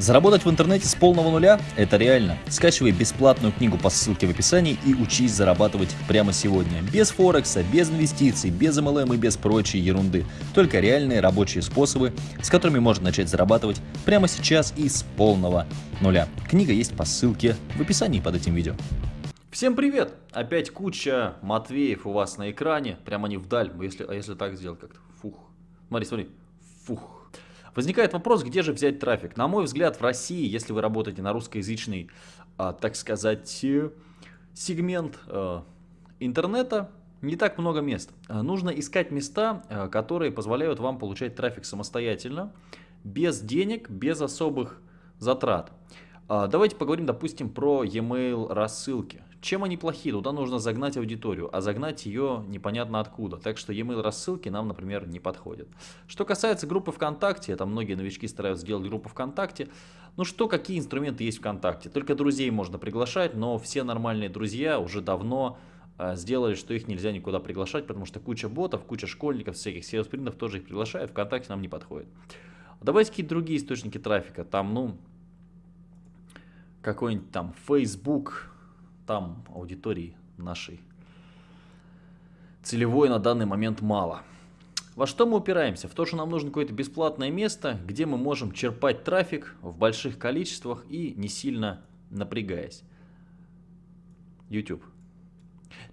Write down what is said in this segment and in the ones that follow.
Заработать в интернете с полного нуля – это реально. Скачивай бесплатную книгу по ссылке в описании и учись зарабатывать прямо сегодня. Без Форекса, без инвестиций, без MLM и без прочей ерунды. Только реальные рабочие способы, с которыми можно начать зарабатывать прямо сейчас и с полного нуля. Книга есть по ссылке в описании под этим видео. Всем привет! Опять куча Матвеев у вас на экране, прямо не вдаль, если, а если так сделать как-то, фух. Смотри, смотри, фух. Возникает вопрос, где же взять трафик. На мой взгляд, в России, если вы работаете на русскоязычный, а, так сказать, э, сегмент а, интернета, не так много мест. А, нужно искать места, которые позволяют вам получать трафик самостоятельно, без денег, без особых затрат. А, давайте поговорим, допустим, про e-mail рассылки. Чем они плохи? Туда нужно загнать аудиторию, а загнать ее непонятно откуда. Так что e-mail рассылки нам, например, не подходят. Что касается группы ВКонтакте, там многие новички стараются сделать группу ВКонтакте. Ну что, какие инструменты есть ВКонтакте? Только друзей можно приглашать, но все нормальные друзья уже давно э, сделали, что их нельзя никуда приглашать, потому что куча ботов, куча школьников, всяких селс-принтов тоже их приглашают, ВКонтакте нам не подходит. Давайте какие-то другие источники трафика, там, ну, какой-нибудь там Facebook, там аудитории нашей целевой на данный момент мало. Во что мы упираемся? В то, что нам нужно какое-то бесплатное место, где мы можем черпать трафик в больших количествах и не сильно напрягаясь. YouTube.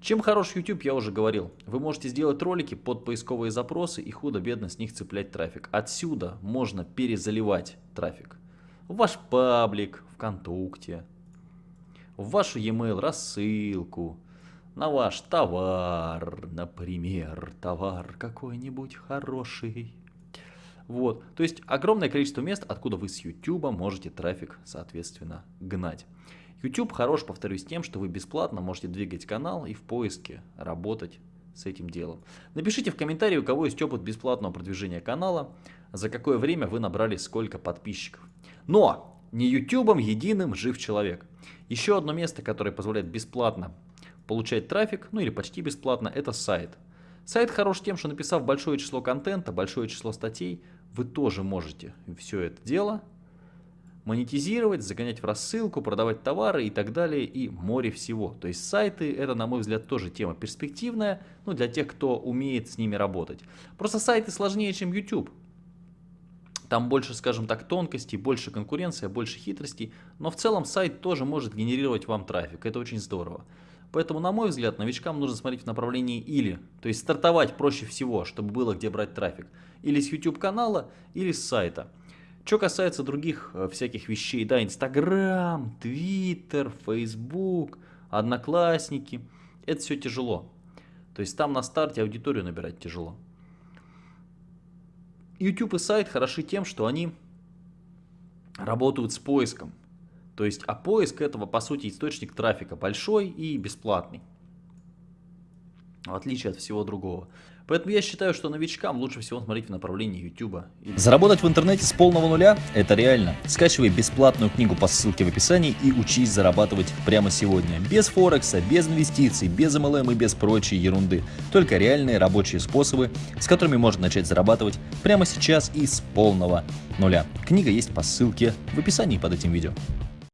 Чем хорош YouTube, я уже говорил. Вы можете сделать ролики под поисковые запросы и худо-бедно с них цеплять трафик. Отсюда можно перезаливать трафик. В ваш паблик, ВКонтакте, в вашу e-mail рассылку, на ваш товар, например, товар какой-нибудь хороший. Вот, то есть огромное количество мест, откуда вы с YouTube можете трафик, соответственно, гнать. YouTube хорош, повторюсь, тем, что вы бесплатно можете двигать канал и в поиске работать с этим делом. Напишите в комментарии, у кого есть опыт бесплатного продвижения канала, за какое время вы набрали сколько подписчиков. Но не YouTube единым жив человек. Еще одно место, которое позволяет бесплатно получать трафик, ну или почти бесплатно, это сайт. Сайт хорош тем, что написав большое число контента, большое число статей, вы тоже можете все это дело монетизировать, загонять в рассылку, продавать товары и так далее, и море всего. То есть сайты, это, на мой взгляд, тоже тема перспективная, ну, для тех, кто умеет с ними работать. Просто сайты сложнее, чем YouTube. Там больше, скажем так, тонкостей, больше конкуренция, больше хитростей, но в целом сайт тоже может генерировать вам трафик, это очень здорово. Поэтому, на мой взгляд, новичкам нужно смотреть в направлении или, то есть стартовать проще всего, чтобы было где брать трафик, или с YouTube канала, или с сайта. Что касается других э, всяких вещей, да, Инстаграм, Твиттер, Фейсбук, Одноклассники, это все тяжело. То есть там на старте аудиторию набирать тяжело. YouTube и сайт хороши тем, что они работают с поиском. То есть, а поиск этого, по сути, источник трафика большой и бесплатный. В отличие от всего другого. Поэтому я считаю, что новичкам лучше всего смотреть в направлении YouTube. Заработать в интернете с полного нуля – это реально. Скачивай бесплатную книгу по ссылке в описании и учись зарабатывать прямо сегодня. Без Форекса, без инвестиций, без MLM и без прочей ерунды. Только реальные рабочие способы, с которыми можно начать зарабатывать прямо сейчас и с полного нуля. Книга есть по ссылке в описании под этим видео.